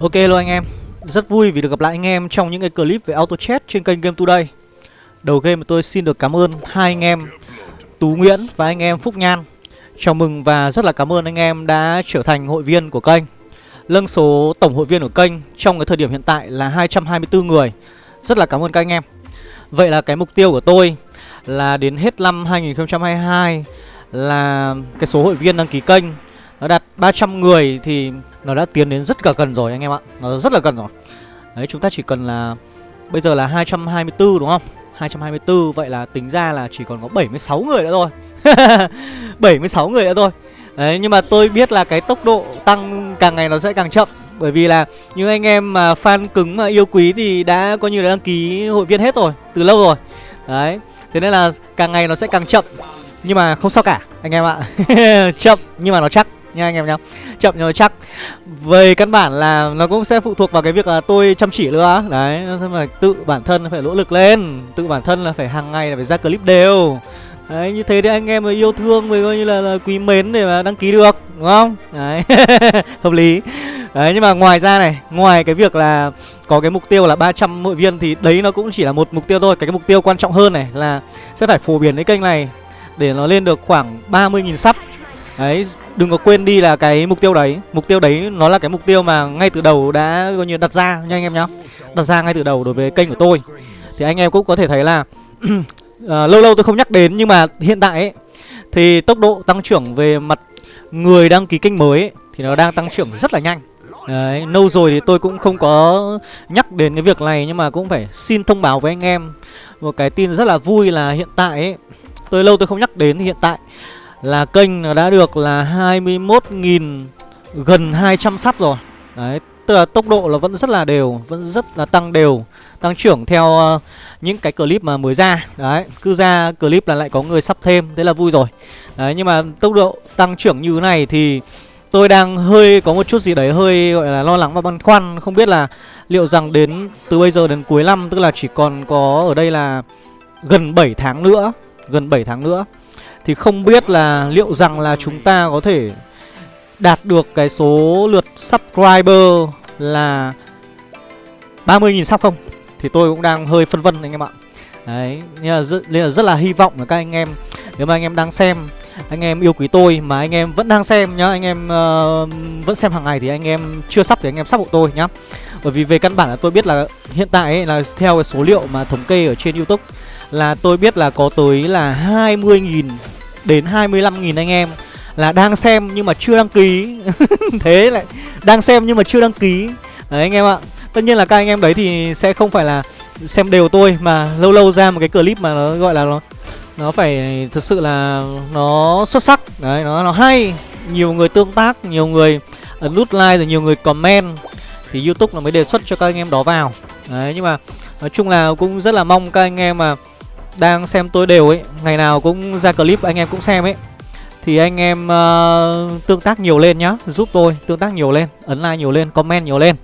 Ok luôn anh em. Rất vui vì được gặp lại anh em trong những cái clip về auto chat trên kênh Game Today. Đầu game tôi xin được cảm ơn hai anh em Tú Nguyễn và anh em Phúc Nhan. Chào mừng và rất là cảm ơn anh em đã trở thành hội viên của kênh. Lâng số tổng hội viên của kênh trong cái thời điểm hiện tại là 224 người. Rất là cảm ơn các anh em. Vậy là cái mục tiêu của tôi là đến hết năm 2022 là cái số hội viên đăng ký kênh nó đạt 300 người thì nó đã tiến đến rất là gần rồi anh em ạ. Nó rất là gần rồi. Đấy, chúng ta chỉ cần là, Bây giờ là 224 đúng không? 224 vậy là tính ra là chỉ còn có 76 người nữa thôi. 76 người nữa thôi. Đấy, nhưng mà tôi biết là cái tốc độ tăng càng ngày nó sẽ càng chậm. Bởi vì là những anh em mà fan cứng, mà yêu quý thì đã coi như là đăng ký hội viên hết rồi, Từ lâu rồi. Đấy, Thế nên là càng ngày nó sẽ càng chậm. Nhưng mà không sao cả, anh em ạ. Chậm, nhưng mà nó chắc nha anh em nhá. Chậm nhưng chắc. Về căn bản là nó cũng sẽ phụ thuộc vào cái việc là tôi chăm chỉ nữa. Đấy mà tự bản thân phải nỗ lực lên. Tự bản thân là phải hàng ngày là phải ra clip đều. Đấy như thế thì anh em yêu thương mới coi như là, là quý mến để mà đăng ký được đúng không? Đấy hợp lý. Đấy nhưng mà ngoài ra này ngoài cái việc là có cái mục tiêu là 300 hội viên thì đấy nó cũng chỉ là một mục tiêu thôi. Cái, cái mục tiêu quan trọng hơn này là sẽ phải phổ biến cái kênh này để nó lên được khoảng 30.000 sub. Đấy, đừng có quên đi là cái mục tiêu đấy. Mục tiêu đấy nó là cái mục tiêu mà ngay từ đầu đã coi như đặt ra nha anh em nhá. Đặt ra ngay từ đầu đối với kênh của tôi. Thì anh em cũng có thể thấy là uh, Lâu lâu tôi không nhắc đến nhưng mà hiện tại ấy Thì tốc độ tăng trưởng về mặt người đăng ký kênh mới ấy, Thì nó đang tăng trưởng rất là nhanh. Đấy, lâu rồi thì tôi cũng không có nhắc đến cái việc này Nhưng mà cũng phải xin thông báo với anh em. Một cái tin rất là vui là hiện tại ấy Tôi lâu tôi không nhắc đến thì hiện tại là kênh đã được là 21.000 gần 200 sắp rồi. Đấy, tức là tốc độ là vẫn rất là đều, vẫn rất là tăng đều Tăng trưởng theo uh, những cái clip mà mới ra. Đấy, cứ ra clip là lại có người sắp thêm, thế là vui rồi. Đấy, nhưng mà tốc độ tăng trưởng như thế này thì tôi đang hơi có một chút gì đấy hơi gọi là lo lắng và băn khoăn. Không biết là liệu rằng đến từ bây giờ đến cuối năm, tức là chỉ còn có ở đây là gần 7 tháng nữa Gần 7 tháng nữa thì không biết là liệu rằng là chúng ta có thể đạt được cái số lượt subscriber là 30.000 sub không? Thì tôi cũng đang hơi phân vân anh em ạ. Đấy, nên là, rất, nên là rất là hy vọng là các anh em Nếu mà anh em đang xem anh em yêu quý tôi mà anh em vẫn đang xem nhá Anh em uh, vẫn xem hàng ngày thì anh em chưa sắp thì anh em sắp hộ tôi nhá. Bởi vì về căn bản là tôi biết là hiện tại ấy, là theo cái số liệu mà thống kê ở trên Youtube Là tôi biết là có tới là 20.000 đến 25.000 anh em là đang xem nhưng mà chưa đăng ký. Thế lại đang xem nhưng mà chưa đăng ký. Đấy anh em ạ. Tất nhiên là các anh em đấy thì sẽ không phải là xem đều tôi Mà lâu lâu ra một cái clip mà nó gọi là nó nó phải thật sự là nó xuất sắc. Đấy nó, nó hay. Nhiều người tương tác, nhiều người ấn nút like rồi nhiều người comment Thì Youtube nó mới đề xuất cho các anh em đó vào. Đấy nhưng mà nói chung là cũng rất là mong các anh em mà đang xem tôi đều ấy Ngày nào cũng ra clip anh em cũng xem ấy. Thì anh em uh, tương tác nhiều lên nhá. Giúp tôi tương tác nhiều lên Ấn like nhiều lên, comment nhiều lên.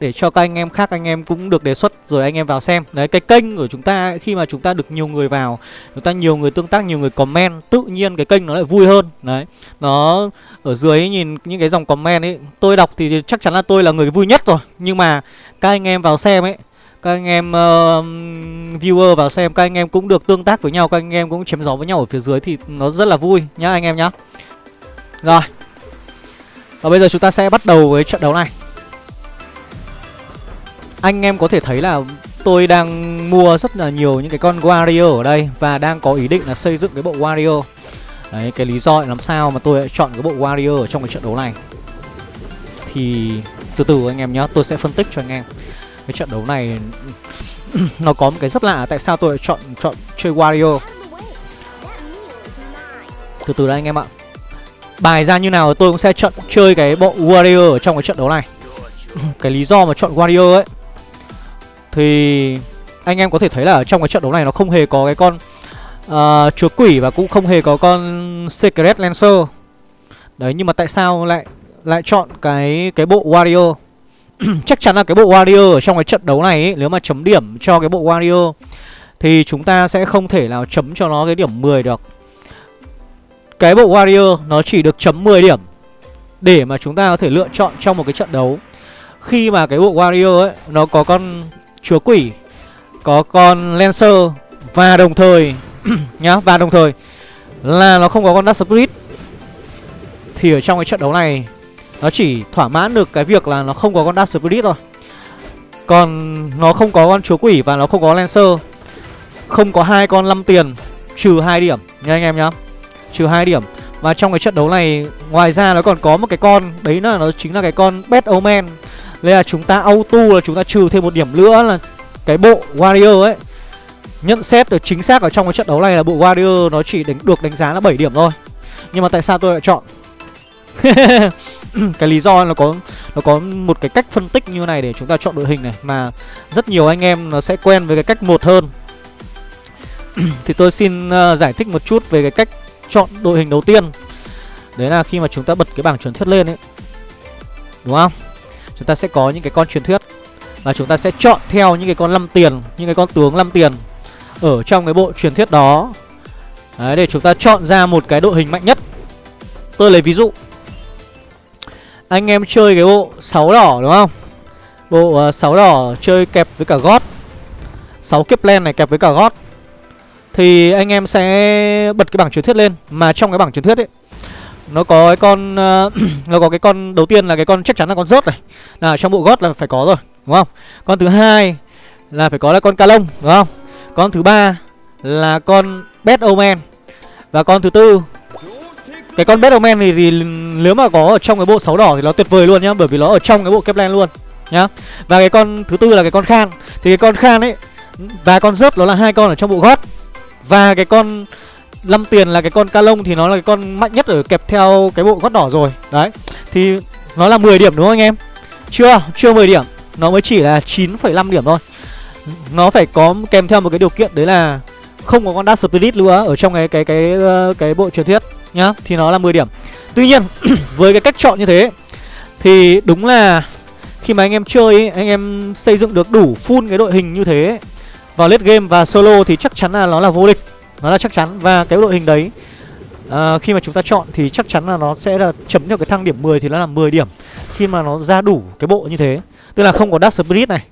Để cho các anh em khác anh em cũng được đề xuất Rồi anh em vào xem. Đấy cái kênh của chúng ta khi mà chúng ta được nhiều người vào Chúng ta nhiều người tương tác, nhiều người comment Tự nhiên cái kênh nó lại vui hơn. Đấy Nó ở dưới nhìn những cái dòng comment ấy Tôi đọc thì chắc chắn là tôi là người vui nhất rồi. Nhưng mà các anh em vào xem ấy các anh em uh, viewer vào xem các anh em cũng được tương tác với nhau các anh em cũng chém gió với nhau ở phía dưới thì nó rất là vui nhá anh em nhá. Rồi. Và bây giờ chúng ta sẽ bắt đầu với trận đấu này. Anh em có thể thấy là tôi đang mua rất là nhiều những cái con warrior ở đây và đang có ý định là xây dựng cái bộ warrior đấy cái lý do làm sao mà tôi lại chọn cái bộ warrior ở trong cái trận đấu này. Thì từ từ anh em nhá tôi sẽ phân tích cho anh em cái trận đấu này nó có một cái rất lạ tại sao tôi lại chọn chọn chơi Wario. Từ từ đây anh em ạ. Bài ra như nào tôi cũng sẽ chọn chơi cái bộ Wario ở trong cái trận đấu này. cái lý do mà chọn Wario ấy thì anh em có thể thấy là ở trong cái trận đấu này nó không hề có cái con ờ, uh, chúa quỷ và cũng không hề có con Secret Lancer. Đấy nhưng mà tại sao lại lại chọn cái cái bộ Wario? chắc chắn là cái bộ Warrior ở trong cái trận đấu này ấy, nếu mà chấm điểm cho cái bộ Warrior thì chúng ta sẽ không thể nào chấm cho nó cái điểm 10 được. Cái bộ Warrior nó chỉ được chấm 10 điểm để mà chúng ta có thể lựa chọn trong một cái trận đấu. khi mà cái bộ warrior ấy nó có con chúa quỷ có con lancer và đồng thời nhá và đồng thời là nó không có con dark spirit thì ở trong cái trận đấu này nó chỉ thỏa mãn được cái việc là nó không có con dark spirit thôi. Còn nó không có con chúa quỷ và nó không có lancer. Không có hai con 5 tiền trừ hai điểm nha anh em nhá. Trừ hai điểm. Và trong cái trận đấu này ngoài ra nó còn có một cái con đấy là nó chính là cái con bad omen. Nên là chúng ta auto là chúng ta trừ thêm một điểm nữa là cái bộ warrior ấy. Nhận xét được chính xác ở trong cái trận đấu này là bộ warrior nó chỉ đánh, được đánh giá là 7 điểm thôi. Nhưng mà tại sao tôi lại chọn cái lý do nó có nó có một cái cách phân tích như này để chúng ta chọn đội hình này mà rất nhiều anh em nó sẽ quen với cái cách một hơn. Thì tôi xin uh, giải thích một chút về cái cách chọn đội hình đầu tiên. Đấy là khi mà chúng ta bật cái bảng truyền thuyết lên ấy. Đúng không? Chúng ta sẽ có những cái con truyền thuyết và chúng ta sẽ chọn theo những cái con 5 tiền những cái con tướng 5 tiền ở trong cái bộ truyền thuyết đó. Đấy, để chúng ta chọn ra một cái đội hình mạnh nhất. Tôi lấy ví dụ anh em chơi cái bộ 6 đỏ đúng không? Bộ ờ, uh, 6 đỏ chơi kẹp với cả gót. 6 kiếp len này kẹp với cả gót. Thì anh em sẽ bật cái bảng truyền thuyết lên. Mà trong cái bảng truyền thuyết ấy Nó có cái con uh, Nó có cái con đầu tiên là cái con chắc chắn là con rớt này. Là trong bộ gót là phải có rồi Đúng không? Con thứ hai là phải có là con ca lông Đúng không? Con thứ ba là con bad omen Và con thứ tư cái con bad này thì, nếu mà có ở trong cái bộ 6 đỏ thì nó tuyệt vời luôn nhá Bởi vì nó ở trong cái bộ kepler luôn nhá. Và cái con thứ tư là cái con khan. Thì cái con khan ấy Và con rớt nó là hai con ở trong bộ gót. Và cái con năm tiền là cái con ca lông thì nó là cái con mạnh nhất ở kẹp theo cái bộ gót đỏ rồi. Đấy Thì nó là 10 điểm đúng không anh em? Chưa, chưa 10 điểm. Nó mới chỉ là 9,5 điểm thôi. Nó phải có kèm theo một cái điều kiện đấy là Không có con Dark Spirit nữa ở trong cái cái cái cái, cái bộ truyền thuyết nhá Thì nó là 10 điểm. Tuy nhiên với cái cách chọn như thế Thì đúng là khi mà anh em chơi ấy, anh em xây dựng được đủ full cái đội hình như thế vào late game và solo thì chắc chắn là nó là vô địch. Nó là chắc chắn và cái đội hình đấy à, khi mà chúng ta chọn thì chắc chắn là nó sẽ là chấm được cái thang điểm 10 thì nó là 10 điểm. Khi mà nó ra đủ cái bộ như thế tức là không có Dark Spirit này.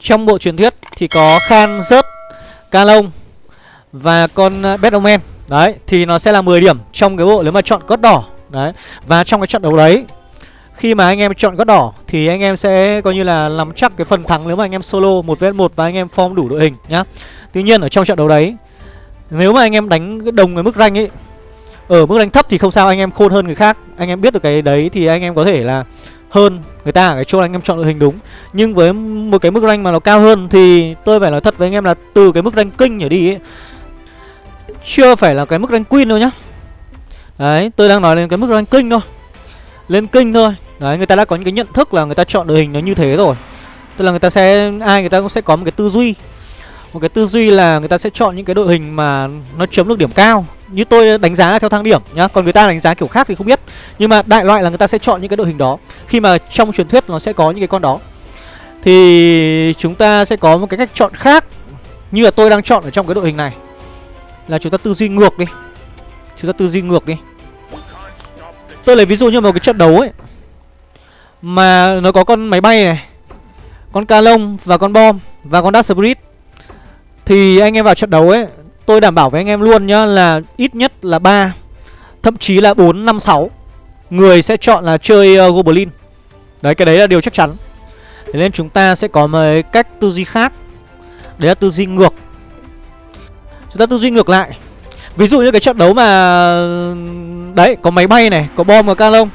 Trong bộ truyền thuyết thì có Khan Rớt Ca và con à, đấy thì nó sẽ là 10 điểm trong cái bộ nếu mà chọn cốt đỏ đấy và trong cái trận đấu đấy khi mà anh em chọn gót đỏ thì anh em sẽ coi như là nắm chắc cái phần thắng nếu mà anh em solo một vs một và anh em form đủ đội hình nhá. Tuy nhiên ở trong trận đấu đấy nếu mà anh em đánh đồng cái mức rank ấy ở mức rank thấp thì không sao anh em khôn hơn người khác, anh em biết được cái đấy thì anh em có thể là hơn người ta ở cái chỗ anh em chọn đội hình đúng. Nhưng với một cái mức rank mà nó cao hơn thì tôi phải nói thật với anh em là từ cái mức rank kinh trở đi ấy chưa phải là cái mức rank queen đâu nhá. Đấy, tôi đang nói lên cái mức rank kinh thôi. Lên kinh thôi. Đấy người ta đã có những cái nhận thức là người ta chọn đội hình nó như thế rồi. Tức là người ta sẽ Ai người ta cũng sẽ có một cái tư duy. Một cái tư duy là người ta sẽ chọn những cái đội hình mà Nó chấm được điểm cao. Như tôi đánh giá theo thang điểm nhá. Còn người ta đánh giá kiểu khác thì không biết. Nhưng mà đại loại là người ta sẽ chọn những cái đội hình đó. Khi mà trong truyền thuyết nó sẽ có những cái con đó. Thì chúng ta sẽ có một cái cách chọn khác Như là tôi đang chọn ở trong cái đội hình này. Là chúng ta tư duy ngược đi. Chúng ta tư duy ngược đi. Tôi lấy ví dụ như một cái trận đấu ấy mà nó có con máy bay này Con ca lông và con bom Và con Dark Spirit. Thì anh em vào trận đấu ấy Tôi đảm bảo với anh em luôn nhá là ít nhất là ba, Thậm chí là 4, 5, 6 Người sẽ chọn là chơi uh, Goblin. Đấy cái đấy là điều chắc chắn. Thế nên chúng ta sẽ có một cách tư duy khác. Đấy là tư duy ngược. Chúng ta tư duy ngược lại. Ví dụ như cái trận đấu mà Đấy có máy bay này Có bom và canon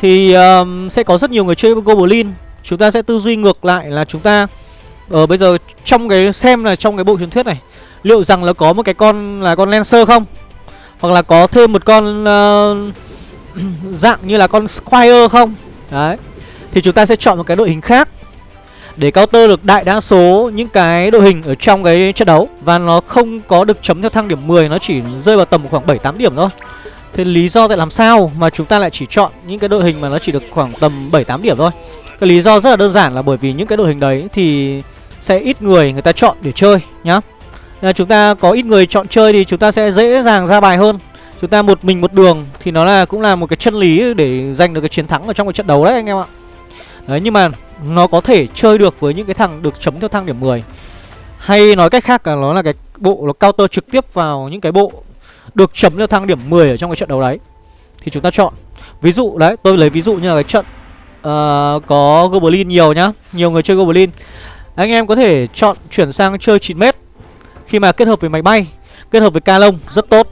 thì um, sẽ có rất nhiều người chơi Goblin. Chúng ta sẽ tư duy ngược lại là chúng ta Ở bây giờ trong cái xem là trong cái bộ truyền thuyết này Liệu rằng là có một cái con là con Lancer không? Hoặc là có thêm một con uh, dạng như là con Squire không? Đấy. Thì chúng ta sẽ chọn một cái đội hình khác. Để counter được đại đa số những cái đội hình ở trong cái trận đấu. Và nó không có được chấm theo thang điểm 10 Nó chỉ rơi vào tầm khoảng 7-8 điểm thôi. Thế lý do tại làm sao mà chúng ta lại chỉ chọn những cái đội hình mà nó chỉ được khoảng tầm 7-8 điểm thôi? Cái lý do rất là đơn giản là bởi vì những cái đội hình đấy thì sẽ ít người người ta chọn để chơi nhá. Là chúng ta có ít người chọn chơi thì chúng ta sẽ dễ dàng ra bài hơn. Chúng ta một mình một đường thì nó là cũng là một cái chân lý để giành được cái chiến thắng ở trong cái trận đấu đấy anh em ạ. Đấy, nhưng mà nó có thể chơi được với những cái thằng được chấm theo thang điểm 10 Hay nói cách khác là nó là cái bộ nó counter trực tiếp vào những cái bộ được chấm theo thang điểm 10 ở trong cái trận đấu đấy. Thì chúng ta chọn. Ví dụ đấy tôi lấy ví dụ như là cái trận uh, có Goblin nhiều nhá Nhiều người chơi Goblin. Anh em có thể chọn chuyển sang chơi 9m Khi mà kết hợp với máy bay Kết hợp với ca lông rất tốt.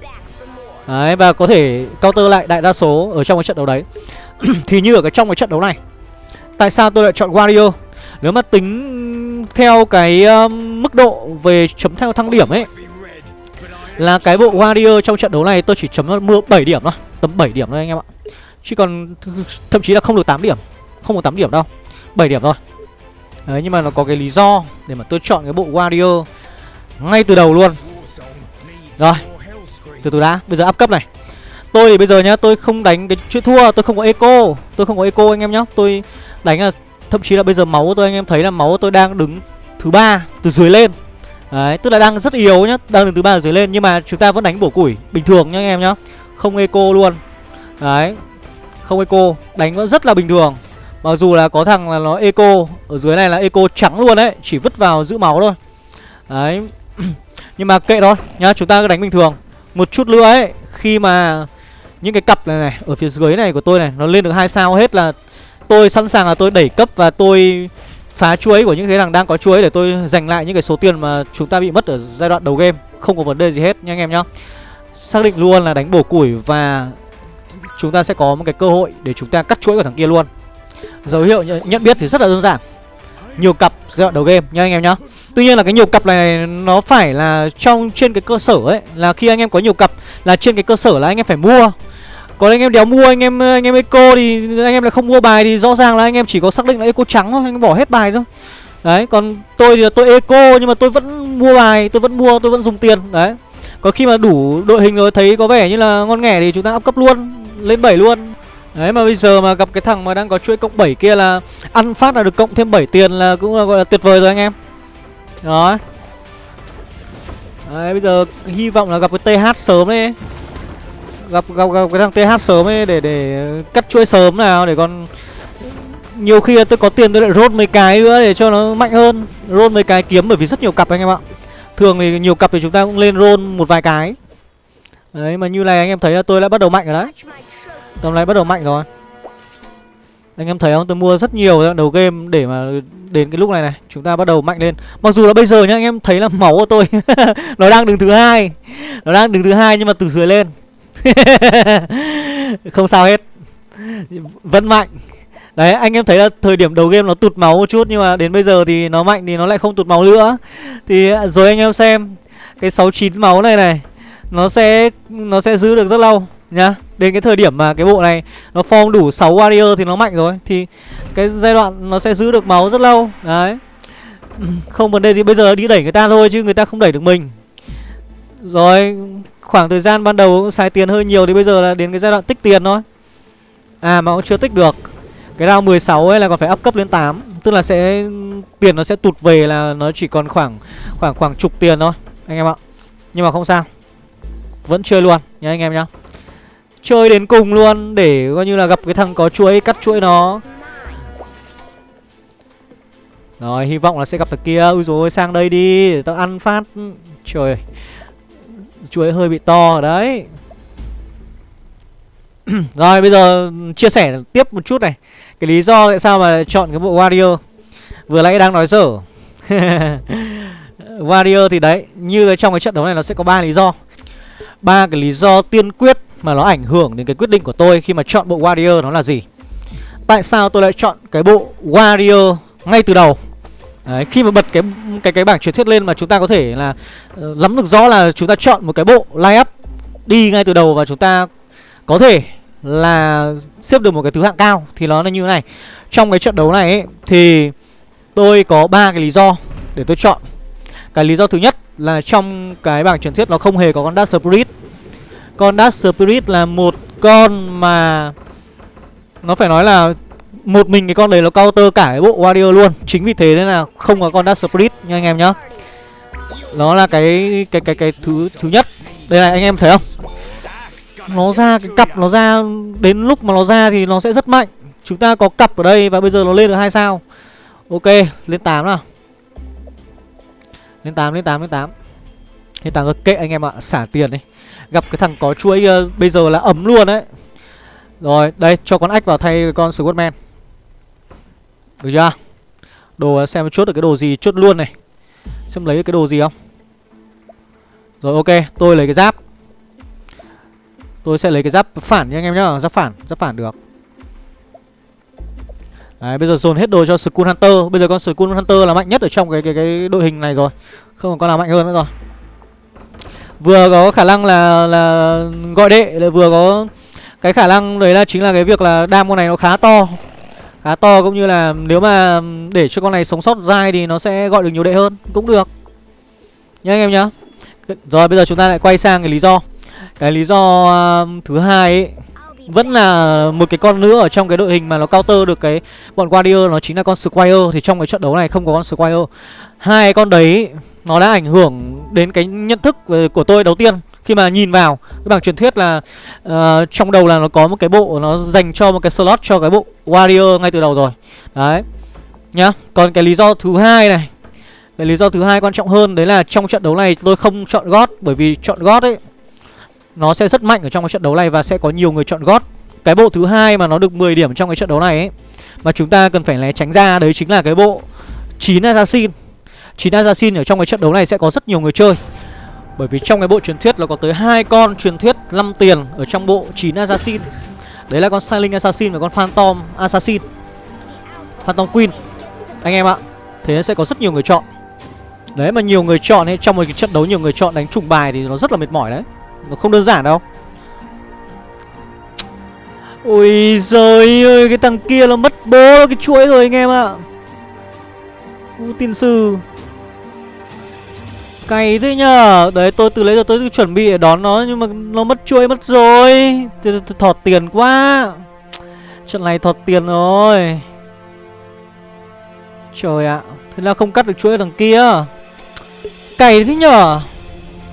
Đấy và có thể counter lại đại đa số ở trong cái trận đấu đấy. Thì như ở cái trong cái trận đấu này Tại sao tôi lại chọn Wario? Nếu mà tính theo cái um, mức độ về chấm theo thăng điểm ấy Là cái bộ Wario trong trận đấu này tôi chỉ chấm mưa 7 điểm thôi Tầm 7 điểm thôi anh em ạ. Chứ còn thậm chí là không được 8 điểm Không được 8 điểm đâu 7 điểm thôi. Đấy nhưng mà nó có cái lý do Để mà tôi chọn cái bộ Wario Ngay từ đầu luôn. Rồi Từ từ đã Bây giờ áp cấp này. Tôi thì bây giờ nhá Tôi không đánh cái chuyện thua Tôi không có eco. Tôi không có eco anh em nhá. Tôi đánh là Thậm chí là bây giờ máu của tôi anh em thấy là máu của tôi đang đứng thứ ba từ dưới lên. Đấy, tức là đang rất yếu nhá, đang đứng thứ ba từ dưới lên. Nhưng mà chúng ta vẫn đánh bổ củi bình thường nhá anh em nhá. Không eco luôn. Đấy, không eco Đánh vẫn rất là bình thường. Mặc dù là có thằng là nó eco Ở dưới này là eco trắng luôn đấy Chỉ vứt vào giữ máu thôi. Đấy Nhưng mà kệ thôi nhá Chúng ta cứ đánh bình thường. Một chút nữa ấy Khi mà những cái cặp này này, Ở phía dưới này của tôi này, Nó lên được hai sao hết là Tôi sẵn sàng là tôi đẩy cấp và tôi phá chuối của những cái thằng đang có chuối để tôi giành lại những cái số tiền mà chúng ta bị mất ở giai đoạn đầu game. Không có vấn đề gì hết nha anh em nhá. Xác định luôn là đánh bổ củi và chúng ta sẽ có một cái cơ hội để chúng ta cắt chuỗi của thằng kia luôn. Dấu hiệu nhận biết thì rất là đơn giản. Nhiều cặp giai đoạn đầu game nha anh em nhá. Tuy nhiên là cái nhiều cặp này nó phải là trong trên cái cơ sở ấy, là khi anh em có nhiều cặp là trên cái cơ sở là anh em phải mua còn anh em đéo mua, anh em ờ, anh em eco thì anh em lại không mua bài thì rõ ràng là anh em chỉ có xác định là eco trắng thôi, anh em bỏ hết bài thôi đấy, còn tôi thì tôi eco nhưng mà tôi vẫn mua bài, tôi vẫn mua, tôi vẫn dùng tiền, đấy có khi mà đủ đội hình rồi thấy có vẻ như là ngon nghẻ thì chúng ta up cấp luôn, lên 7 luôn Đấy, mà bây giờ mà gặp cái thằng mà đang có chuỗi cộng 7 kia là ăn phát là được cộng thêm 7 tiền là cũng là, gọi là tuyệt vời rồi anh em. Đó. Đấy, bây giờ hy vọng là gặp cái TH sớm đấy. Gặp gặp gặp cái thằng TH sớm ấy để để cắt chuỗi sớm nào, để còn nhiều khi tôi có tiền tôi lại rốt mấy cái nữa để cho nó mạnh hơn. rôn mấy cái kiếm bởi vì rất nhiều cặp anh em ạ. Thường thì nhiều cặp thì chúng ta cũng lên rôn một vài cái. Đấy, mà như này anh em thấy là tôi đã bắt đầu mạnh rồi đấy Tầm này bắt đầu mạnh rồi Anh em thấy không tôi mua rất nhiều đầu game để mà đến cái lúc này này, Chúng ta bắt đầu mạnh lên Mặc dù là bây giờ nhá, anh em thấy là máu của tôi Nó đang đứng thứ hai, Nó đang đứng thứ hai nhưng mà từ dưới lên Không sao hết. Vẫn mạnh. Đấy, anh em thấy là thời điểm đầu game nó tụt máu một chút, Nhưng mà đến bây giờ thì nó mạnh thì nó lại không tụt máu nữa. Thì à, rồi anh em xem, Cái 69 máu này này, Nó sẽ nó sẽ giữ được rất lâu nhá. Đến cái thời điểm mà cái bộ này Nó form đủ 6 warrior thì nó mạnh rồi, Thì cái giai đoạn nó sẽ giữ được máu rất lâu. Đấy. Không vấn đề gì, bây giờ đi đẩy người ta thôi Chứ người ta không đẩy được mình. Rồi Khoảng thời gian ban đầu cũng xài tiền hơi nhiều Thì bây giờ là đến cái giai đoạn tích tiền thôi. À mà cũng chưa tích được. Cái round 16 ấy là còn phải up cấp lên 8 Tức là sẽ, Tiền nó sẽ tụt về là nó chỉ còn khoảng Khoảng khoảng chục tiền thôi, Anh em ạ. Nhưng mà không sao. Vẫn chơi luôn, nhá anh em nhá. Chơi đến cùng luôn để coi như là gặp cái thằng có chuỗi cắt chuỗi nó. Rồi, hy vọng là sẽ gặp thằng kia. Ui rồi sang đây đi, để tao ăn phát. Trời chuối hơi bị to, đấy. Rồi, bây giờ chia sẻ tiếp một chút này. Cái lý do tại sao mà chọn cái bộ Warrior? Vừa nãy đang nói dở. Warrior thì đấy, Như trong cái trận đấu này nó sẽ có ba lý do. Ba cái lý do tiên quyết mà nó ảnh hưởng đến cái quyết định của tôi khi mà chọn bộ Warrior nó là gì? Tại sao tôi lại chọn cái bộ Warrior ngay từ đầu? Đấy, khi mà bật cái cái cái bảng truyền thuyết lên mà chúng ta có thể là uh, lắm được rõ là chúng ta chọn một cái bộ line up đi ngay từ đầu và chúng ta có thể là xếp được một cái thứ hạng cao thì nó là như thế này. Trong cái trận đấu này ấy, thì tôi có ba cái lý do để tôi chọn. Cái lý do thứ nhất là trong cái bảng truyền thuyết nó không hề có con Dark Spirit con Dark Spirit là một con mà Nó phải nói là một mình cái con đấy nó counter cả cái bộ Warrior luôn. Chính vì thế nên là không có con Dark Spirit nha anh em nhá. Nó là cái cái cái cái thứ thứ nhất. Đây này anh em thấy không? Nó ra cái cặp nó ra Đến lúc mà nó ra thì nó sẽ rất mạnh. Chúng ta có cặp ở đây và bây giờ nó lên được hai sao. Ok lên 8 nào. Lên 8 lên 8 lên 8 Lên 8 kệ anh em ạ Xả tiền đi. Gặp cái thằng có chuỗi uh, bây giờ là ấm luôn đấy. Rồi đây cho con ách vào thay con Squadman được chưa? Đồ xem chốt được cái đồ gì chốt luôn này. Xem lấy được cái đồ gì không? Rồi, ok, tôi lấy cái giáp. Tôi sẽ lấy cái giáp phản nha anh em nhá, Giáp phản Giáp phản được. Đấy, bây giờ dồn hết đồ cho Skull Hunter. Bây giờ con Skull Hunter là mạnh nhất ở trong cái cái cái đội hình này rồi. Không còn con nào mạnh hơn nữa rồi. Vừa có khả năng là là gọi đệ, lại vừa có cái khả năng đấy là chính là cái việc là đam con này nó khá to khá to cũng như là nếu mà để cho con này sống sót dai thì nó sẽ gọi được nhiều đệ hơn cũng được. Nhá anh em nhá. Rồi bây giờ chúng ta lại quay sang cái lý do. Cái lý do uh, thứ hai ấy vẫn là một cái con nữa ở trong cái đội hình mà nó counter được cái bọn Guardian nó chính là con Squire. Thì trong cái trận đấu này không có con Squire. Hai con đấy nó đã ảnh hưởng đến cái nhận thức ờ, của tôi đầu tiên khi mà nhìn vào cái bảng truyền thuyết là uh, trong đầu là nó có một cái bộ nó dành cho một cái slot cho cái bộ warrior ngay từ đầu rồi. Đấy nhá. Còn cái lý do thứ hai này cái lý do thứ hai quan trọng hơn đấy là trong trận đấu này tôi không chọn gót bởi vì chọn gót ấy nó sẽ rất mạnh ở trong cái trận đấu này và sẽ có nhiều người chọn gót cái bộ thứ hai mà nó được 10 điểm trong cái trận đấu này ấy mà chúng ta cần phải né tránh ra đấy chính là cái bộ 9 assassin. 9 assassin ở trong cái trận đấu này sẽ có rất nhiều người chơi bởi vì trong cái bộ truyền thuyết là có tới hai con truyền thuyết 5 tiền ở trong bộ 9 assassin. Đấy là con Silent Assassin và con Phantom Assassin. Phantom Queen. Anh em ạ, thế sẽ có rất nhiều người chọn. Đấy, mà nhiều người chọn ấy, trong một cái trận đấu nhiều người chọn đánh trùng bài thì nó rất là mệt mỏi đấy. Nó không đơn giản đâu. Ôi giời ơi, Cái thằng kia nó mất bố, cái chuỗi rồi anh em ạ. U tiên sư. Cày thế nhờ. Đấy tôi từ lấy giờ tôi chuẩn bị để đón nó Nhưng mà nó mất chuỗi mất rồi. Thọt tiền quá. Trận này thọt tiền rồi. Trời ạ Thế là không cắt được chuỗi thằng kia. Cày thế nhở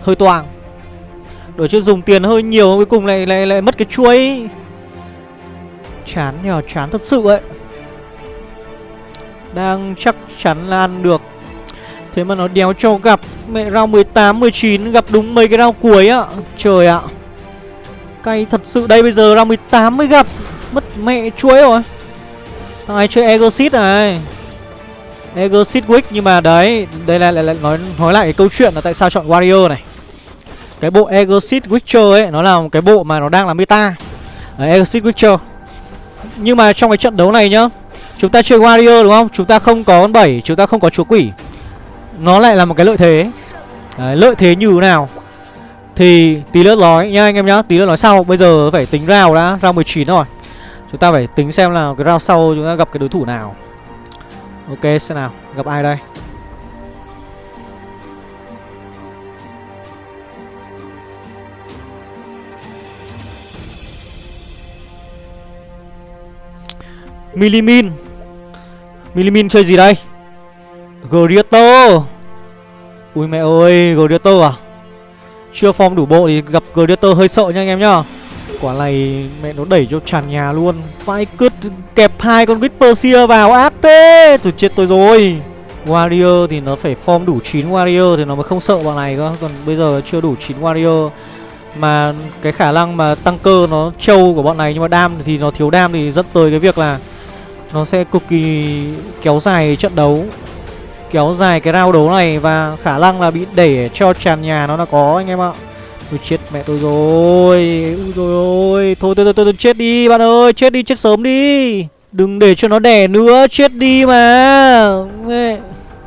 Hơi toàng, Đổi chứ dùng tiền hơi nhiều Cuối cùng lại lại lại mất cái chuỗi. Chán nhờ chán thật sự ấy. Đang chắc chắn là ăn được. Thế mà nó đéo cho gặp. Mẹ round 18, 19 gặp đúng mấy cái round cuối á. Trời ạ. Cay thật sự. Đây bây giờ round 18 mới gặp. Mất mẹ chuối rồi. Thằng ấy chơi Egosit này. Egosit Wick nhưng mà đấy Đây là lại, lại nói nói lại cái câu chuyện là tại sao chọn Warrior này. Cái bộ Egosit Witcher ấy Nó là một cái bộ mà nó đang là meta. Egosit Witcher. Nhưng mà trong cái trận đấu này nhá Chúng ta chơi Warrior đúng không? Chúng ta không có con 7 Chúng ta không có chúa quỷ nó lại là một cái lợi thế. Đấy, lợi thế như thế nào? Thì tí nữa nói nha anh em nhá tí nữa nói sau. Bây giờ phải tính rào đã round 19 rồi. Chúng ta phải tính xem là cái rào sau chúng ta gặp cái đối thủ nào. Ok xem nào gặp ai đây? Milimin. Milimin chơi gì đây? Gladiator Ui mẹ ơi Gladiator à? Chưa form đủ bộ thì gặp Gladiator hơi sợ nha anh em nhá. Quả này mẹ nó đẩy cho tràn nhà luôn. Phải cứt kẹp hai con Whisper vào. Áp thế Tôi chết tôi rồi. Warrior thì nó phải form đủ 9 Warrior thì nó mới không sợ bọn này cơ. Còn bây giờ chưa đủ 9 Warrior. Mà cái khả năng mà tăng cơ nó trâu của bọn này Nhưng mà đam thì nó thiếu đam thì dẫn tới cái việc là Nó sẽ cực kỳ kéo dài trận đấu kéo dài cái rao đấu này và khả năng là bị đẩy cho tràn nhà nó là có anh em ạ. Ui chết mẹ tôi rồi. Ui rồi ôi Thôi tôi, tôi, tôi, tôi chết đi bạn ơi. Chết đi chết sớm đi. Đừng để cho nó đẻ nữa. Chết đi mà.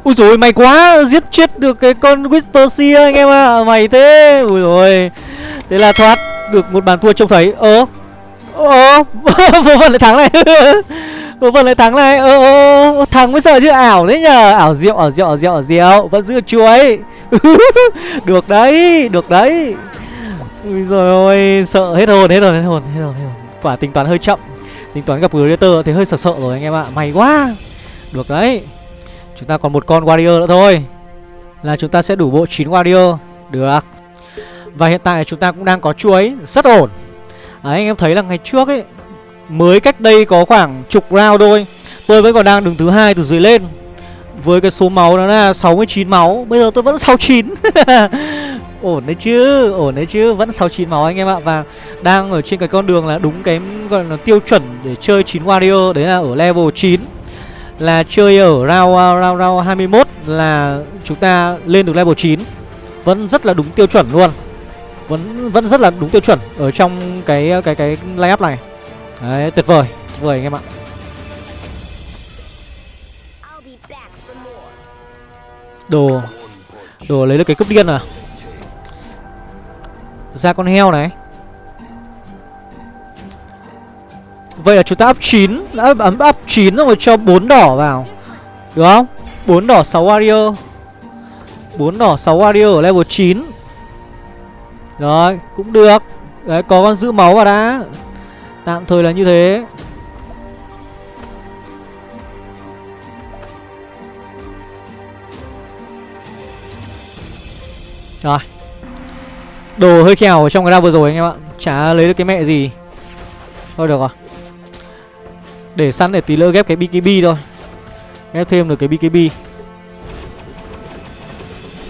Ui rồi mày quá. Giết chết được cái con Whisper anh em ạ. À. Mày thế. Ui rồi. Thế là thoát được một bàn thua trông thấy. Ơ. Ơ. Vô vần lại thắng này. Vô vần vâng, lại thắng này. Ơ ơ Thắng mới sợ chứ. Ảo đấy nhờ. Ảo diệu ảo diệu ảo diệu ảo diệu Vẫn giữ chuối. Được đấy Được đấy. Ui rồi ôi Sợ. Hết hồn hết hồn hết hồn hết hồn hết hồn. Quả tính toán hơi chậm. Tính toán gặp Greater thì hơi sợ sợ rồi anh em ạ. May quá. Được đấy. Chúng ta còn một con Warrior nữa thôi. Là chúng ta sẽ đủ bộ 9 Warrior. Được. Và hiện tại chúng ta cũng đang có chuối. Rất ổn. À, anh em thấy là ngày trước ấy Mới cách đây có khoảng chục round thôi. Tôi vẫn còn đang đứng thứ hai từ dưới lên. Với cái số máu đó là 69 máu. Bây giờ tôi vẫn 69 Ổn đấy chứ, ổn đấy chứ. Vẫn 69 máu anh em ạ. Và đang ở trên cái con đường là đúng cái gọi là tiêu chuẩn để chơi 9 warrior. Đấy là ở level 9 Là chơi ở round, round, round 21 Là chúng ta lên được level 9 Vẫn rất là đúng tiêu chuẩn luôn. Vẫn vẫn rất là đúng tiêu chuẩn Ở trong cái cái cái line-up này. Đấy, tuyệt vời, tuyệt vời anh em ạ. Đồ Đồ lấy được cái cúp điên à? Ra con heo này. Vậy là chúng ta up 9 Đã ấm up 9 rồi cho 4 đỏ vào. Được không? 4 đỏ 6 warrior. 4 đỏ 6 warrior ở level 9 Rồi cũng được. Đấy có con giữ máu vào đã Tạm thời là như thế. Rồi. Đồ hơi khèo ở trong cái ra vừa rồi anh em ạ. Chả lấy được cái mẹ gì. Thôi được rồi. Để sẵn để tí lỡ ghép cái BKB thôi. Ghép thêm được cái BKB.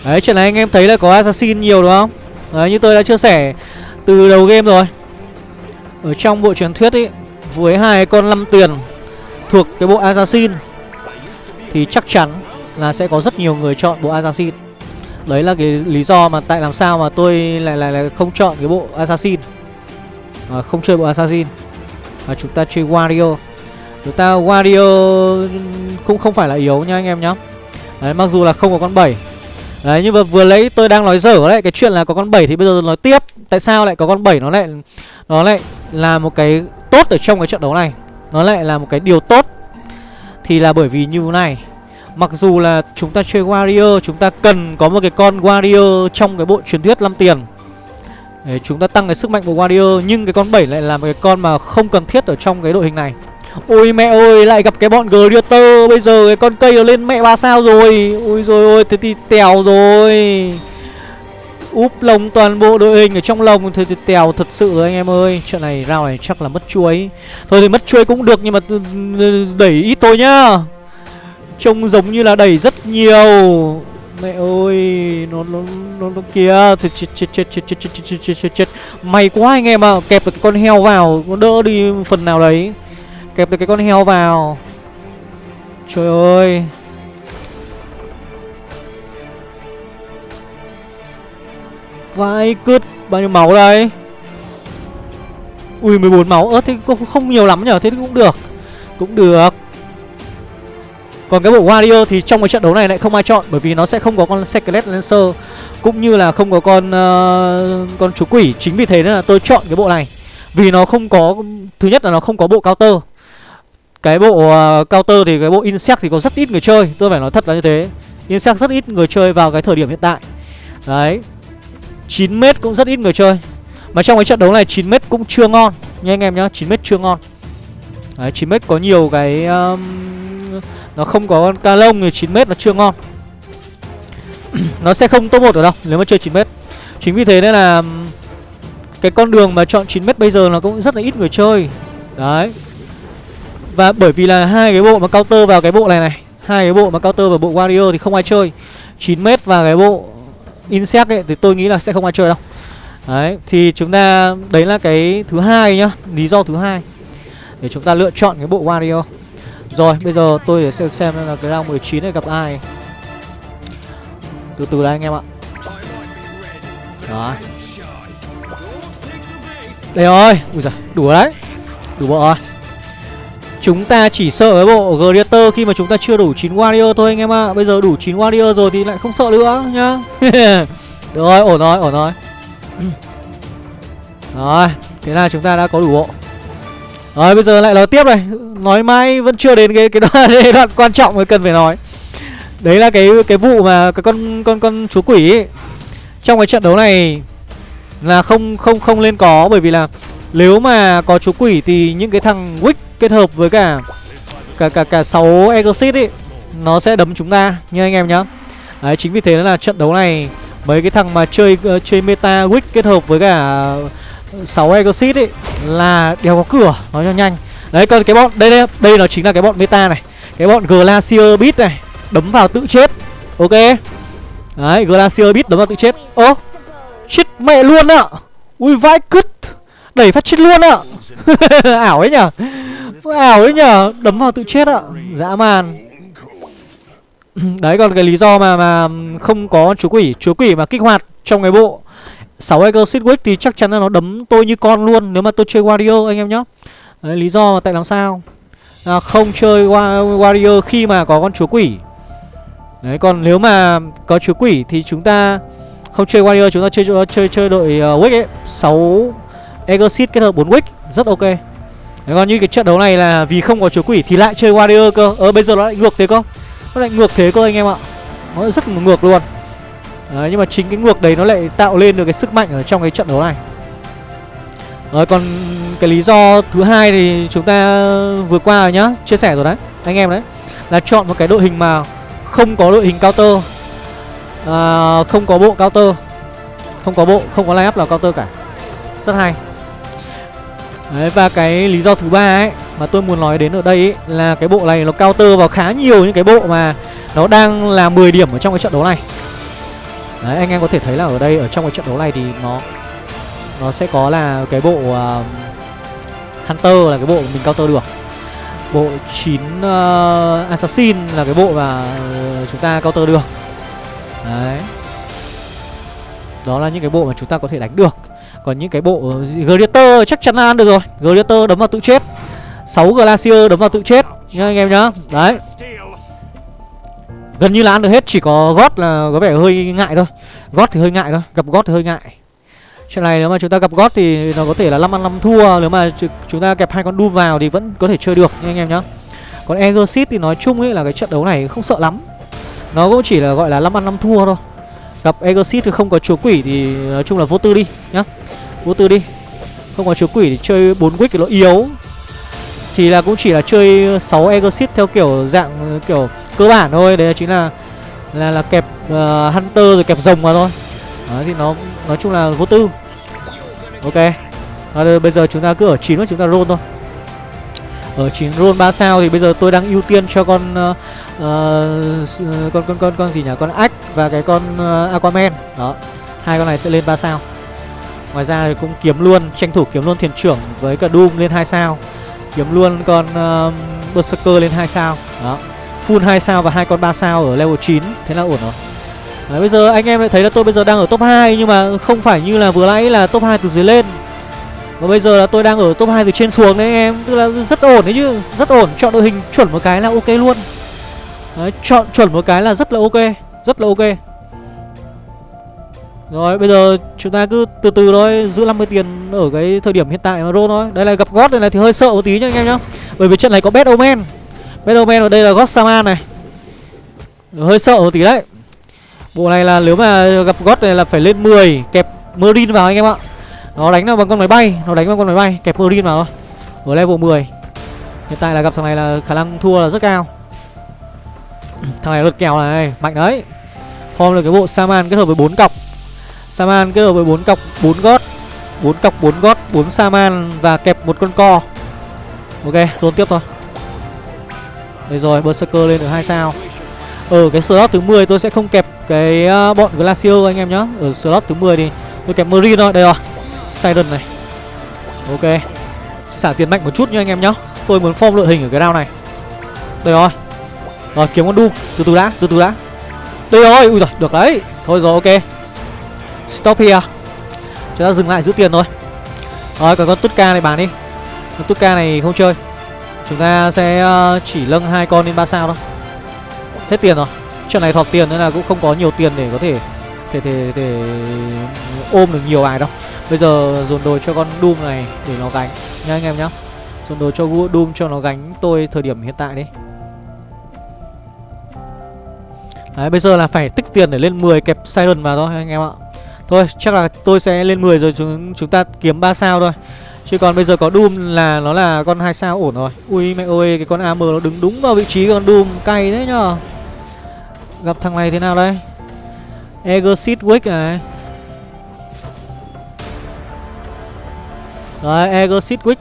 Đấy, chuyện này anh em thấy là có assassin nhiều, đúng không? Đấy, như tôi đã chia sẻ Từ đầu game rồi. Ở trong bộ truyền thuyết ấy Với hai con năm tiền Thuộc cái bộ assassin. Thì chắc chắn là sẽ có rất nhiều người chọn bộ assassin. Đấy là cái lý do mà tại làm sao mà tôi lại lại, lại không chọn cái bộ Assassin. À, Không chơi bộ Assassin. Và chúng ta chơi Wario. Chúng ta Wario cũng không phải là yếu nha anh em nhá. Đấy mặc dù là không có con 7 Đấy, nhưng mà vừa lấy tôi đang nói dở đấy, Cái chuyện là có con 7 thì bây giờ nói tiếp. Tại sao lại có con 7 nó lại Nó lại là một cái tốt ở trong cái trận đấu này. Nó lại là một cái điều tốt. Thì là bởi vì như thế này, Mặc dù là chúng ta chơi Warrior, Chúng ta cần có một cái con Warrior Trong cái bộ truyền thuyết 5 tiền. Để chúng ta tăng cái sức mạnh của Warrior, Nhưng cái con 7 lại là một cái con mà không cần thiết Ở trong cái đội hình này. Ôi mẹ ơi lại gặp cái bọn Greater Bây giờ cái con cây nó lên mẹ ba sao rồi Ôi rồi ôi thế thì tèo rồi Úp lồng toàn bộ đội hình ở trong lồng Thế thì tèo thật sự rồi anh em ơi Trận này rao này chắc là mất chuối Thôi thì mất chuối cũng được nhưng mà đẩy ít thôi nhá Trông giống như là đẩy rất nhiều Mẹ ơi Nó nó nó, nó kìa Thì chết chết chết chết chết chết chết chết chết May quá anh em ạ à. Kẹp được cái con heo vào Nó đỡ đi phần nào đấy Kẹp được cái con heo vào. Trời ơi. Vai cứt Bao nhiêu máu đây? Ui 14 máu. Ớt thế cũng không nhiều lắm nhở? Thế cũng được. Cũng được. Còn cái bộ Warrior thì trong cái trận đấu này lại không ai chọn Bởi vì nó sẽ không có con Skelet Lancer Cũng như là không có con uh, con chú quỷ. Chính vì thế nên là tôi chọn cái bộ này. Vì nó không có Thứ nhất là nó không có bộ counter. Cái bộ uh, counter thì cái bộ Insect thì có rất ít người chơi Tôi phải nói thật là như thế. Insect rất ít người chơi vào cái thời điểm hiện tại. Đấy 9m cũng rất ít người chơi. Mà trong cái trận đấu này 9m cũng chưa ngon Nha anh em nhá 9m chưa ngon. Đấy 9m có nhiều cái um, nó không có con ca lông thì 9m nó chưa ngon. Nó sẽ không top 1 ở đâu Nếu mà chơi 9m Chính vì thế nên là Cái con đường mà chọn 9m bây giờ nó cũng rất là ít người chơi. Đấy. Và bởi vì là hai cái bộ mà counter vào cái bộ này này, hai cái bộ mà counter vào bộ warrior thì không ai chơi. 9m và cái bộ Insect ấy, thì tôi nghĩ là sẽ không ai chơi đâu. Đấy, Thì chúng ta, Đấy là cái thứ hai nhá, Lý do thứ hai Để chúng ta lựa chọn cái bộ warrior. Rồi, bây giờ tôi để xem xem là cái round 19 này gặp ai. Từ từ đây anh em ạ. Đó. Đây rồi. Ui giời đủ đấy. Đủ bộ rồi Chúng ta chỉ sợ cái bộ Greater khi mà chúng ta chưa đủ 9 warrior thôi anh em ạ. Bây giờ đủ 9 warrior rồi thì lại không sợ nữa nhá. Được rồi ổn rồi ổn rồi. Rồi Thế là chúng ta đã có đủ bộ. Rồi bây giờ lại nói tiếp này. Nói mãi vẫn chưa đến cái cái đoạn, cái đoạn quan trọng mới cần phải nói. Đấy là cái cái vụ mà cái con con con chú quỷ ấy. Trong cái trận đấu này Là không không không lên có Bởi vì là nếu mà có chú quỷ Thì những cái thằng Wick kết hợp với cả Cả cả cả 6 exit ấy Nó sẽ đấm chúng ta Như anh em nhá. Đấy chính vì thế là trận đấu này Mấy cái thằng mà chơi uh, chơi meta Wick kết hợp với cả 6 exit ấy là đều có cửa nói cho nhanh. Đấy còn cái bọn đây đây đây nó chính là cái bọn meta này. Cái bọn Glacier Beat này Đấm vào tự chết Ok? Đấy Glacier Beat đấm vào tự chết. Ô Chết mẹ luôn ạ Ui vãi cứt Đẩy phát chết luôn ạ Ảo ấy nhở. Ảo đấy nhở? Đấm vào tự chết ạ. Dã man. Đấy còn cái lý do mà mà không có chúa quỷ Chúa quỷ mà kích hoạt trong cái bộ 6 Eagle Sidwick thì chắc chắn là nó đấm tôi như con luôn Nếu mà tôi chơi Wario anh em nhá. Đấy, lý do mà tại làm sao? À, Không chơi Wario khi mà có con chúa quỷ. Đấy còn nếu mà có chúa quỷ thì chúng ta không chơi Wario chúng ta chơi chơi chơi đội uh, Wick ấy. 6 Exit kết hợp 4 Wick rất ok. Đấy còn như cái trận đấu này là vì không có chúa quỷ thì lại chơi Warrior cơ. Ờ bây giờ nó lại ngược thế cơ. Nó lại ngược thế cơ anh em ạ. Nó rất ngược luôn. Đấy nhưng mà chính cái ngược đấy nó lại tạo lên được cái sức mạnh ở trong cái trận đấu này. Rồi còn cái lý do thứ hai thì chúng ta vừa qua rồi nhá. Chia sẻ rồi đấy Anh em đấy. Là chọn một cái đội hình mà không có đội hình counter. À, Không có bộ counter. Không có bộ, không có line up nào counter cả. Rất hay. Đấy, và cái lý do thứ ba ấy mà tôi muốn nói đến ở đây ấy, là cái bộ này nó counter vào khá nhiều những cái bộ mà nó đang là 10 điểm ở trong cái trận đấu này. Đấy, anh em có thể thấy là ở đây ở trong cái trận đấu này thì nó nó sẽ có là cái bộ uh, Hunter là cái bộ mình counter được. Bộ 9 uh, ờ, Assassin là cái bộ mà uh, chúng ta counter được. Đấy. Đó là những cái bộ mà chúng ta có thể đánh được. Còn những cái bộ Gladiator chắc chắn là ăn được rồi. Gladiator đấm vào tự chết. 6 Glacier đấm vào tự chết. Nha anh em nhá. Đấy. Gần như là ăn được hết, Chỉ có gót là có vẻ hơi ngại thôi. Gót thì hơi ngại thôi. Gặp gót thì hơi ngại. Chuyện này nếu mà chúng ta gặp gót thì nó có thể là 5 ăn 5 thua. Nếu mà chúng ta kẹp hai con Doom vào thì vẫn có thể chơi được nha anh em nhá. Còn Exorcist thì nói chung ấy là cái trận đấu này không sợ lắm. Nó cũng chỉ là gọi là 5 ăn 5 thua thôi. Gặp Exit thì không có chúa quỷ thì nói chung là vô tư đi nhá. Vô tư đi. Không có chúa quỷ thì chơi 4 quick thì nó yếu. Thì là cũng chỉ là chơi 6 Exit theo kiểu dạng ờ, kiểu cơ bản thôi. Đấy là chính là là là kẹp uh, Hunter rồi kẹp rồng mà thôi. Đấy thì nó nói chung là vô tư. Ok. À, Bây giờ chúng ta cứ ở 9 chúng ta roll thôi ở 9 roll 3 sao thì bây giờ tôi đang ưu tiên cho con uh, uh, con con con con gì nhỉ? Con ách và cái con uh, Aquaman. Đó. Hai con này sẽ lên 3 sao. Ngoài ra thì cũng kiếm luôn, tranh thủ kiếm luôn thiền trưởng với cả Doom lên 2 sao. Kiếm luôn con uh, Berserker lên 2 sao. Đó. Full 2 sao và hai con 3 sao ở level 9, thế là ổn rồi. Đấy, bây giờ anh em lại thấy là tôi bây giờ đang ở top 2 nhưng mà không phải như là vừa nãy là top 2 từ dưới lên và bây giờ là tôi đang ở top 2 từ trên xuống đấy anh em. Tức là rất ổn đấy chứ. Rất ổn. Chọn đội hình chuẩn một cái là ok luôn. Đấy chọn chuẩn một cái là rất là ok. Rất là ok. Rồi bây giờ chúng ta cứ từ từ thôi. Giữ 50 tiền ở cái thời điểm hiện tại mà roll thôi. Đây là gặp gót này, này thì hơi sợ một tí nhá anh em nhá. Bởi vì trận này có Bad Omen. Bad Omen ở đây là gót Saman này. Hơi sợ một tí đấy. Bộ này là nếu mà gặp gót này là phải lên 10 Kẹp Marine vào anh em ạ nó đánh nó bằng con máy bay, Nó đánh bằng con máy bay, Kẹp Marine vào thôi. Ở level 10 Hiện tại là gặp thằng này là khả năng thua là rất cao. Thằng này lượt kèo này, Mạnh đấy. Form được cái bộ Saman kết hợp với 4 cọc. Saman kết hợp với 4 cọc 4 gót. 4 cọc 4 gót 4 Saman Và kẹp một con co. Ok roll tiếp thôi. Đây rồi, Berserker lên được 2 sao. Ở cái slot thứ 10 tôi sẽ không kẹp cái ờ, bọn Glacier anh em nhá. Ở slot thứ 10 thì tôi kẹp Marine thôi. Đây rồi. Siren này. Ok. Xả tiền mạnh một chút nha anh em nhá. Tôi muốn form đội hình ở cái round này. Đây rồi. Rồi, kiếm con đu. Từ từ đã, Từ từ đã. Đây rồi. Ui rồi Được đấy. Thôi rồi, ok. Stop here. Chúng ta dừng lại giữ tiền thôi. Rồi, còn con Tutka này bán đi. Con Tutka này không chơi. Chúng ta sẽ ờ, chỉ lâng hai con lên 3 sao thôi. Hết tiền rồi. Trận này thọt tiền nên là cũng không có nhiều tiền để có thể Thể thể, thể ôm được nhiều bài đâu Bây giờ dồn đồ cho con Doom này để nó gánh nha anh em nhá. Dồn đồ cho Doom cho nó gánh tôi thời điểm hiện tại đi. Đấy bây giờ là phải tích tiền để lên 10 kẹp Siren vào thôi anh em ạ. Thôi chắc là tôi sẽ lên 10 rồi chúng chúng ta kiếm 3 sao thôi. Chứ còn bây giờ có Doom là nó là con hai sao ổn rồi. Ui mẹ ơi cái con AM nó đứng đúng vào vị trí con Doom cay thế nhở Gặp thằng này thế nào đây? Exit Wick này Đấy, Eagle Sidwick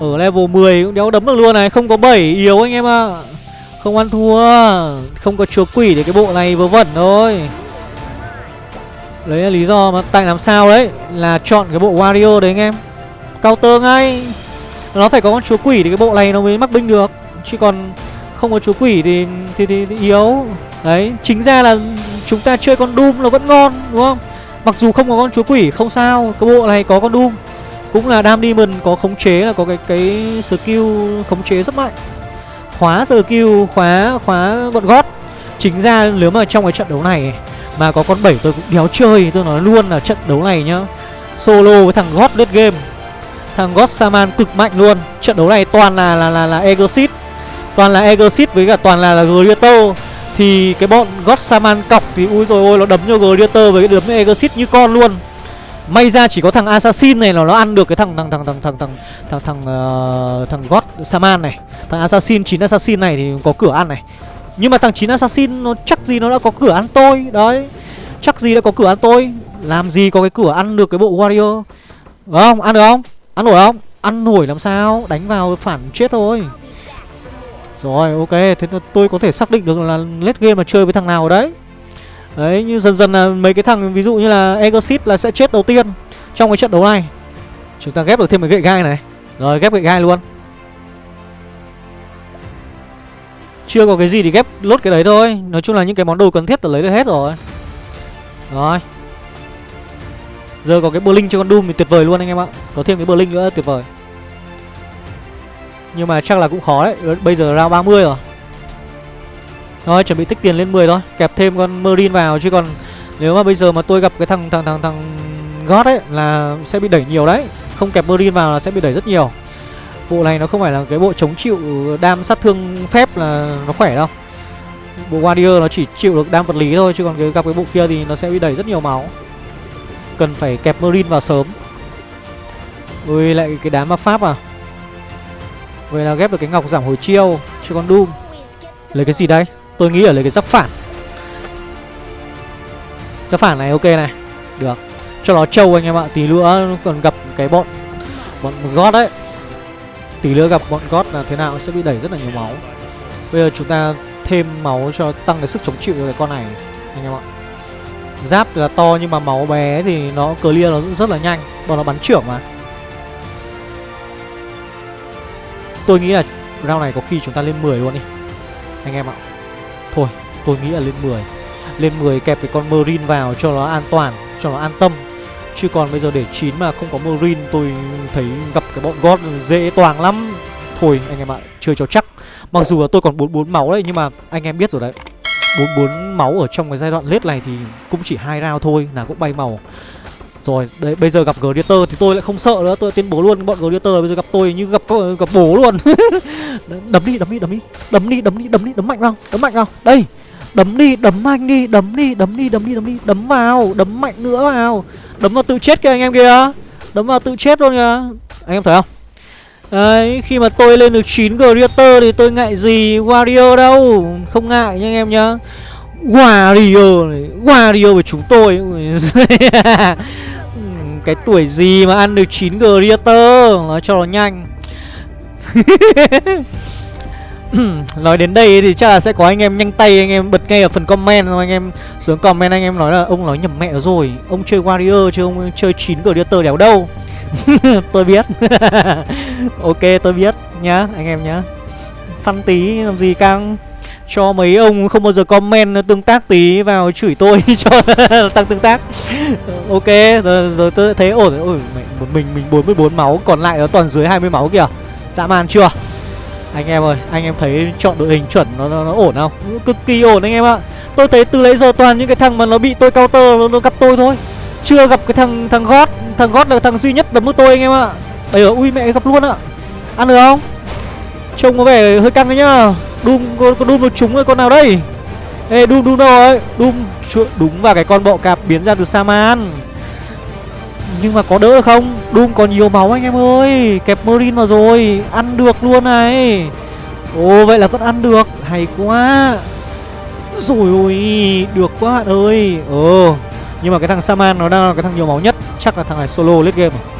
Ở level 10 cũng đéo đấm được luôn này Không có 7 yếu anh em ạ. À. Không ăn thua Không có chúa quỷ để cái bộ này vớ vẩn thôi. Đấy là lý do mà tại làm sao đấy Là chọn cái bộ Wario đấy anh em. Counter ngay. Nó phải có con chúa quỷ thì cái bộ này nó mới mắc binh được. Chứ còn không có chúa quỷ thì, thì, thì, thì yếu. Đấy chính ra là chúng ta chơi con Doom nó vẫn ngon đúng không? Mặc dù không có con chúa quỷ không sao Cái bộ này có con Doom. Cũng là Dam Demon có khống chế là có cái cái skill khống chế rất mạnh. Khóa skill khóa khóa bọn gót. Chính ra nếu mà trong cái trận đấu này Mà có con 7 tôi cũng đéo chơi Tôi nói luôn là trận đấu này nhá. Solo với thằng gót lướt game. Thằng gót Saman cực mạnh luôn. Trận đấu này toàn là là là, là Exit Toàn là Exit với cả toàn là là Gladiator thì cái bọn God Saman cọc thì ui rồi ôi nó đấm cho Gladiator với cái đấm Exit như con luôn May ra chỉ có thằng Assassin này là nó ăn được cái thằng thằng thằng thằng thằng thằng thằng thằng uh, thằng God Saman này. Thằng Assassin 9 Assassin này thì có cửa ăn này. Nhưng mà thằng 9 Assassin nó chắc gì nó đã có cửa ăn tôi. Đấy. Chắc gì đã có cửa ăn tôi. Làm gì có cái cửa ăn được cái bộ Warrior. Đúng không? Ăn được không? Ăn nổi không? Ăn nổi làm sao? Đánh vào phản chết thôi. Rồi, ok, Thế tôi có thể xác định được là late game mà chơi với thằng nào đấy. Đấy, như dần dần là mấy cái thằng, ví dụ như là Exit là sẽ chết đầu tiên Trong cái trận đấu này. Chúng ta ghép được thêm một gậy gai này. Rồi, ghép gậy gai luôn. Chưa có cái gì thì ghép lốt cái đấy thôi. Nói chung là những cái món đồ cần thiết tôi lấy được hết rồi. Rồi. Giờ có cái Berlin cho con Doom thì tuyệt vời luôn anh em ạ. Có thêm cái Berlin nữa, tuyệt vời nhưng mà chắc là cũng khó đấy. Ờ, bây giờ round 30 rồi. Thôi, chuẩn bị tích tiền lên 10 thôi. Kẹp thêm con Marine vào, chứ còn Nếu mà bây giờ mà tôi gặp cái thằng thằng thằng thằng God ấy Là sẽ bị đẩy nhiều đấy. Không kẹp Marine vào là sẽ bị đẩy rất nhiều. Bộ này nó không phải là cái bộ chống chịu đam sát thương phép là nó khỏe đâu. Bộ Warrior nó chỉ chịu được đam vật lý thôi, Chứ còn cái, gặp cái bộ kia thì nó sẽ bị đẩy rất nhiều máu. Cần phải kẹp Marine vào sớm. Ui, lại cái đám ma pháp à. Vậy là ghép được cái ngọc giảm hồi chiêu cho con Doom. Lấy cái gì đây? Tôi nghĩ là lấy cái giáp phản. Giáp phản này ok này. Được. Cho nó trâu anh em ạ. Tí nữa còn gặp cái bọn Bọn gót đấy. Tí nữa gặp bọn gót là thế nào sẽ bị đẩy rất là nhiều máu. Bây giờ chúng ta thêm máu cho tăng cái sức chống chịu cho cái con này, Anh em ạ. Giáp là to nhưng mà máu bé thì nó clear nó rất là nhanh. Bọn nó bắn trưởng mà. Tôi nghĩ là round này có khi chúng ta lên 10 luôn đi. Anh em ạ. Thôi, tôi nghĩ là lên 10 Lên 10 kẹp cái con Marine vào cho nó an toàn, Cho nó an tâm. Chứ còn bây giờ để 9 mà không có Marine, Tôi thấy gặp cái bọn God dễ toàn lắm. Thôi, anh em ạ, Chơi cho chắc. Mặc dù là tôi còn 44 máu đấy, Nhưng mà anh em biết rồi đấy. 44 máu ở trong cái giai đoạn lết này thì cũng chỉ hai round thôi là cũng bay màu rồi, đấy bây giờ gặp Gladiator thì tôi lại không sợ nữa, tôi tuyên bố luôn bọn Gladiator bây giờ gặp tôi như gặp gặp bố luôn. đấm đi, đấm đi, đấm đi. Đấm đi, đấm đi, đấm đi, đấm mạnh vào, đấm mạnh vào. Đây. Đấm đi, đấm mạnh đi, đấm đi, đấm đi, đấm đi, đấm đi, đấm vào, đấm mạnh nữa vào. Đấm vào tự chết kìa anh em kìa. Đấm vào tự chết luôn kìa. Anh em thấy không? Đấy, khi mà tôi lên được 9 Gladiator thì tôi ngại gì Warrior đâu Không ngại nha anh em nhá warrior, này Warrior với chúng tôi cái tuổi gì mà ăn được 9 Gladiator Nói cho nó nhanh. Nói đến đây thì chắc là sẽ có anh em nhanh tay, Anh em bật ngay ở phần comment Anh em xuống comment, anh em nói là Ông nói nhầm mẹ rồi. Ông chơi warrior chứ ông chơi 9 Gladiator đéo đâu? Tôi biết. Ok, tôi biết nhá, Anh em nhá. Phân tí, làm gì căng? Cho mấy ông không bao giờ comment tương tác tí vào chửi tôi cho tăng tương tác. Ờ, ok rồi, rồi tôi thấy ổn ôi mẹ, một mình mình 44 máu còn lại nó toàn dưới 20 máu kìa. Dã man chưa? Anh em ơi anh em thấy chọn đội hình chuẩn nó, nó, nó ổn không? Cực kỳ ổn anh em ạ. Tôi thấy từ lấy giờ toàn những cái thằng mà nó bị tôi counter nó, nó gặp tôi thôi. Chưa gặp cái thằng thằng gót thằng gót là thằng duy nhất đấm với tôi anh em ạ. Ấy ui mẹ gặp luôn ạ. Ăn được không? Trông có vẻ hơi căng đấy nhá. Doom có, có Doom nó trúng rồi con nào đây? Ê Doom Doom đâu rồi? Doom đúng vào cái con bọ cạp biến ra từ Saman Nhưng mà có đỡ được không? Doom còn nhiều máu anh em ơi. Kẹp Marine vào rồi Ăn được luôn này. Ồ vậy là vẫn ăn được. Hay quá. Rồi ôi Được quá bạn ơi. Ồ Nhưng mà cái thằng Saman nó đang là cái thằng nhiều máu nhất. Chắc là thằng này solo late game rồi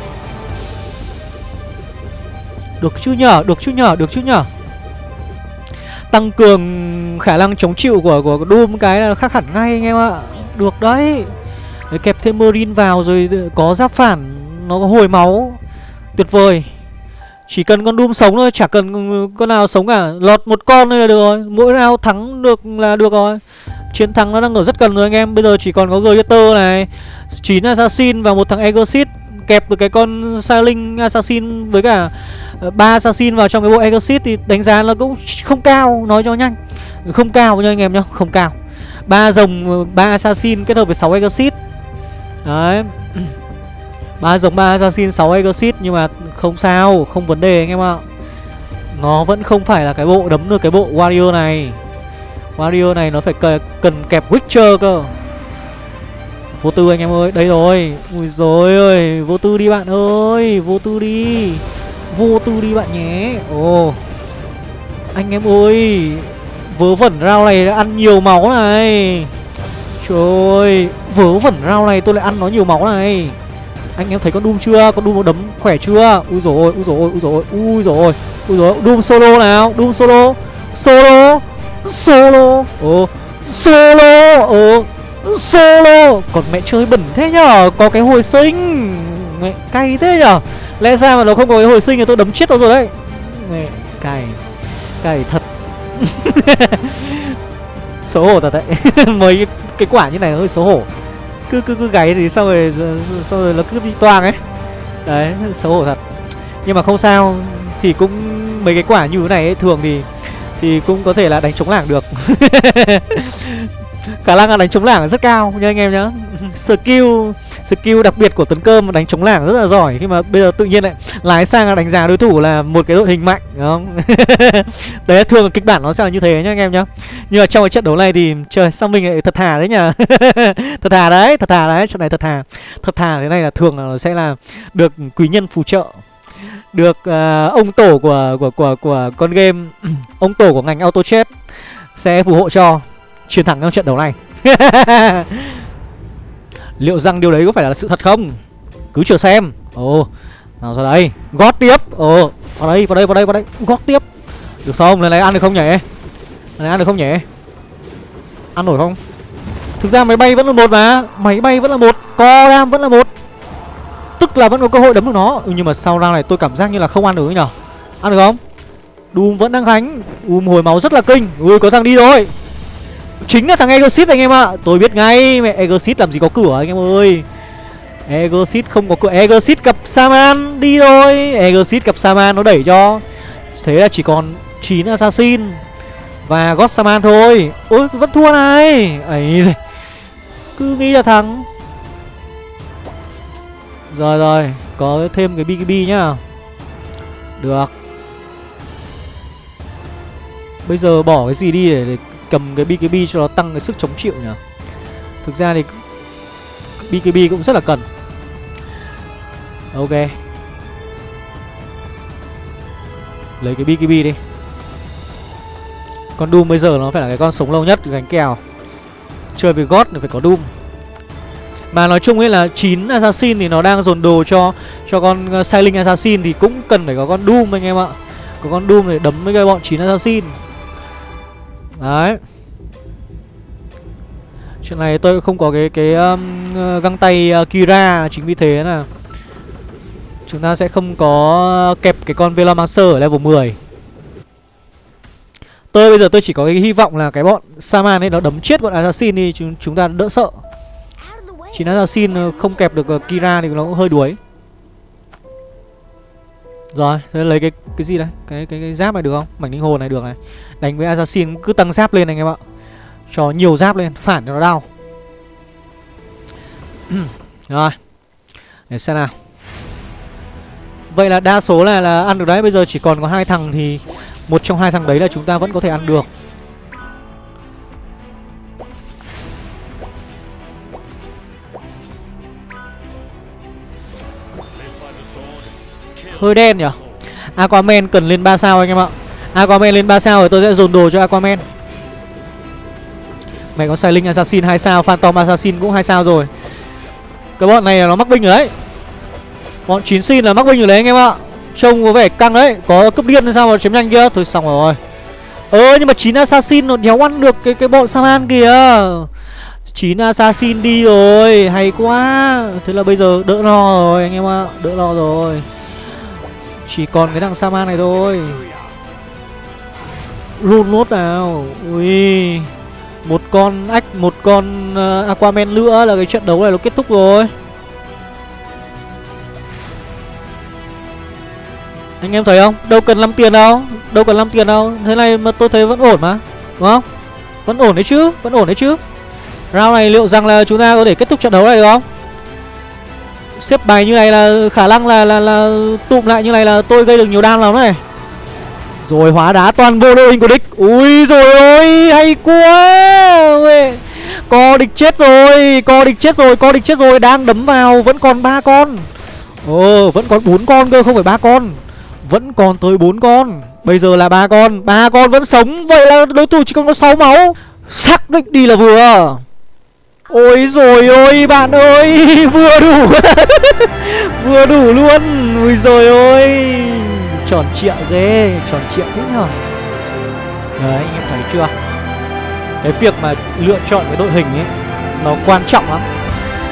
Được chứ nhở, được chứ nhở, được chứ nhở? Tăng cường khả năng chống chịu của của Doom, cái là khác hẳn ngay anh em ạ. Được đấy. Để Kẹp thêm Marine vào rồi có giáp phản, Nó có hồi máu. Tuyệt vời. Chỉ cần con Doom sống thôi, Chả cần con nào sống cả. Lọt một con thôi là được rồi. Mỗi round thắng được là được rồi. Chiến thắng nó đang ở rất gần rồi anh em. Bây giờ chỉ còn có Gladiator này 9 Assassin và một thằng Exit Kẹp được cái con Sailing Assassin với cả ờ, ba assassin vào trong cái bộ Exit thì đánh giá nó cũng không cao, nói cho nhanh. Không cao nha anh em nhá, không cao. Ba rồng ờ, ba assassin kết hợp với 6 Exit đấy. Ba rồng, ba assassin 6 Exit nhưng mà không sao, không vấn đề anh em ạ. Nó vẫn không phải là cái bộ đấm được cái bộ warrior này. Warrior này nó phải cần kẹp witcher cơ vô tư anh em ơi đây rồi. Ui rồi ơi vô tư đi bạn ơi vô tư đi. Vô tư đi bạn nhé. Ồ. Anh em ơi vớ vẩn rau này ăn nhiều máu này. Trời ơi vớ vẩn rau này tôi lại ăn nó nhiều máu này. Anh em thấy con Doom chưa? Con Doom nó đấm khỏe chưa? Ui rồi ui rồi ui rồi ui rồi ui rồi Doom solo nào, Doom solo, solo, solo, ồ, solo, ồ, solo. Còn mẹ chơi bẩn thế nhở? Có cái hồi sinh, mẹ cay thế nhở? Lẽ ra mà nó không có cái hồi sinh thì tôi đấm chết nó rồi đấy. Mẹ cay, cay thật. Xấu hổ thật đấy. Mấy cái quả như này hơi xấu hổ. Cứ cứ cứ gáy thì sau rồi Sau rồi nó cứ bị toang ấy. Đấy, xấu hổ thật. Nhưng mà không sao Thì cũng mấy cái quả như thế này ấy, thường thì Thì cũng có thể là đánh chống lảng được. Khả năng là đánh chống lảng rất cao nha anh em nhá Skill skill đặc biệt của Tuấn Cơm đánh chống lảng rất là giỏi. Khi mà bây giờ tự nhiên lại lái sang đánh giá đối thủ là một cái đội hình mạnh đúng không? Đấy thường là kịch bản nó sẽ là như thế nhá anh em nhá. Nhưng mà trong cái trận đấu này thì trời sao mình lại thật thà đấy nhở thật thà đấy thật thà đấy trận này thật thà. Thật thà thế này là thường là nó sẽ là được quý nhân phù trợ. Được uh, ông tổ của của của của con game ông tổ của ngành auto chat sẽ phù hộ cho chiến thắng trong trận đấu này. Liệu rằng điều đấy có phải là sự thật không? Cứ chờ xem. Ồ Nào ra đây. Gót tiếp. Ồ Vào đây vào đây vào đây vào đây. Gót tiếp. Được không lần này ăn được không nhỉ? Lần này ăn được không nhỉ? Ăn nổi không? Thực ra máy bay vẫn là một mà. Máy bay vẫn là một. Co đam vẫn là một. Tức là vẫn có cơ hội đấm được nó. Ừ, Nhưng mà sau round này tôi cảm giác như là không ăn được nhỉ? Ăn được không? Doom vẫn đang gánh Um hồi máu rất là kinh. Ui có thằng đi rồi. Chính là thằng Egosit anh em ạ. Tôi biết ngay mẹ Egosit làm gì có cửa anh em ơi. Egosit không có cửa. Egosit gặp Saman đi thôi. Egosit gặp Saman nó đẩy cho. Thế là chỉ còn 9 Assassin. Và God Saman thôi. Ôi vẫn thua này. Ấy Cứ nghĩ là thắng. Rồi rồi. Có thêm cái BKB nhá. Được. Bây giờ bỏ cái gì đi để, để cầm cái BKB cho nó tăng cái sức chống chịu nhỉ? Thực ra thì BKB cũng rất là cần. Ok. Lấy cái BKB đi. Con Doom bây giờ nó phải là cái con sống lâu nhất, gánh kèo. Chơi với God thì phải có Doom. Mà nói chung ấy là 9 Assassin thì nó đang dồn đồ cho cho con uh, Sailing Assassin thì cũng cần phải có con Doom anh em ạ. Có con Doom để đấm với cái bọn 9 Assassin. Đấy. Chuyện này tôi không có cái cái um, ờ, găng tay uh, Kira Chính vì thế là Chúng ta sẽ không có kẹp cái con Velomancer ở level 10 Tôi bây giờ tôi chỉ có cái hy vọng là cái bọn Saman ấy nó đấm chết bọn Assassin đi chúng, chúng ta đỡ sợ. Chỉ Assassin ờ, không kẹp được uh, Kira thì nó cũng hơi đuối rồi, thế lấy cái cái gì đây? Cái cái cái giáp này được không? Mảnh linh hồn này được này. Đánh với assassin cứ tăng giáp lên anh em ạ. Cho nhiều giáp lên, phản cho nó đau. Rồi. Để xem nào. Vậy là đa số là là ăn được đấy, bây giờ chỉ còn có hai thằng thì một trong hai thằng đấy là chúng ta vẫn có thể ăn được. Hơi đen nhỉ? Aquaman cần lên 3 sao anh em ạ. Aquaman lên 3 sao rồi tôi sẽ dồn đồ cho Aquaman. Mày có Sailing Assassin 2 sao, Phantom Assassin cũng 2 sao rồi. Cái bọn này là nó mắc binh rồi đấy. Bọn 9 xin là mắc binh rồi đấy anh em ạ. Trông có vẻ căng đấy. Có cướp điên sao mà chém nhanh kia? Thôi xong rồi. Ơ, nhưng mà 9 assassin nó đéo ăn được cái cái bọn Saman kìa. 9 assassin đi rồi. Hay quá. Thế là bây giờ đỡ lo rồi anh em ạ. Đỡ lo rồi. Chỉ còn cái thằng Saman này thôi. Run nốt nào Ui. Một con ách Một con uh, Aquaman nữa là cái trận đấu này nó kết thúc rồi. Anh em thấy không? Đâu cần 5 tiền đâu. Đâu cần 5 tiền đâu. Thế này mà tôi thấy vẫn ổn mà. Đúng không? Vẫn ổn đấy chứ Vẫn ổn đấy chứ. Round này liệu rằng là chúng ta có thể kết thúc trận đấu này được không? Xếp bài như này là khả năng là là là tụm lại như này là tôi gây được nhiều đam lắm này. Rồi hóa đá toàn vô đội hình của địch. Ui rồi ôi, hay quá. Co địch chết rồi, co địch chết rồi, co địch chết rồi, đang đấm vào vẫn còn ba con. Ồ, vẫn còn bốn con cơ không phải ba con. Vẫn còn tới bốn con. Bây giờ là ba con, ba con vẫn sống, vậy là đối thủ chỉ còn có 6 máu. Xác định đi là vừa. Ôi rồi ôi, bạn ơi, Vừa đủ. Vừa đủ luôn. Ui rồi ôi. Tròn trịa ghê, Tròn trịa thế nhở. Đấy anh em thấy chưa? Cái việc mà lựa chọn cái đội hình ấy, Nó quan trọng lắm.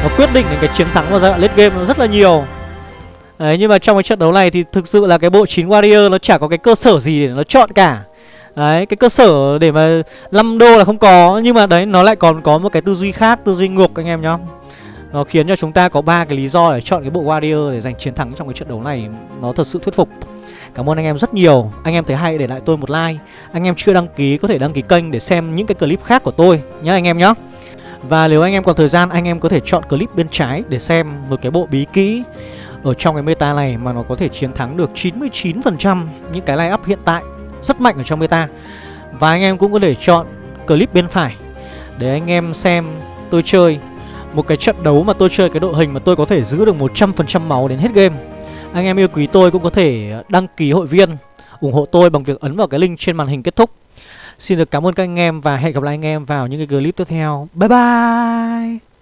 Nó quyết định đến cái chiến thắng vào giai đoạn late game nó rất là nhiều. Đấy, nhưng mà trong cái trận đấu này thì thực sự là cái bộ 9 Warrior nó chả có cái cơ sở gì để nó chọn cả. Đấy, cái cơ sở để mà 5 đô là không có Nhưng mà đấy, nó lại còn có một cái tư duy khác, tư duy ngược anh em nhá. Nó khiến cho chúng ta có ba cái lý do để chọn cái bộ Warrior để giành chiến thắng trong cái trận đấu này. Nó thật sự thuyết phục. Cảm ơn anh em rất nhiều. Anh em thấy hay để lại tôi một like. Anh em chưa đăng ký có thể đăng ký kênh để xem những cái clip khác của tôi nhá anh em nhá. Và nếu anh em còn thời gian anh em có thể chọn clip bên trái để xem một cái bộ bí kỹ ở trong cái meta này mà nó có thể chiến thắng được 99% những cái line up hiện tại rất mạnh ở trong meta Và anh em cũng có thể chọn clip bên phải Để anh em xem tôi chơi. Một cái trận đấu mà tôi chơi, cái đội hình mà tôi có thể giữ được 100% máu đến hết game. Anh em yêu quý tôi cũng có thể đăng ký hội viên, ủng hộ tôi bằng việc ấn vào cái link trên màn hình kết thúc. Xin được cảm ơn các anh em và hẹn gặp lại anh em vào những cái clip tiếp theo. Bye bye!